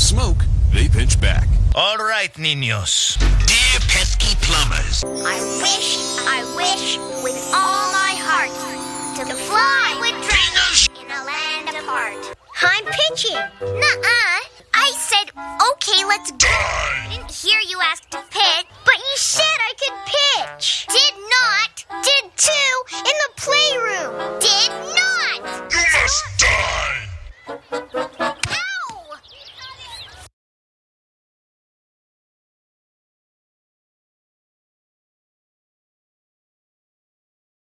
smoke, they pinch back. All right, niños. Dear pesky plumbers, I wish, I wish with all my heart to fly with dragons in a land apart. I'm pitching. Nuh-uh. I said, okay, let's go.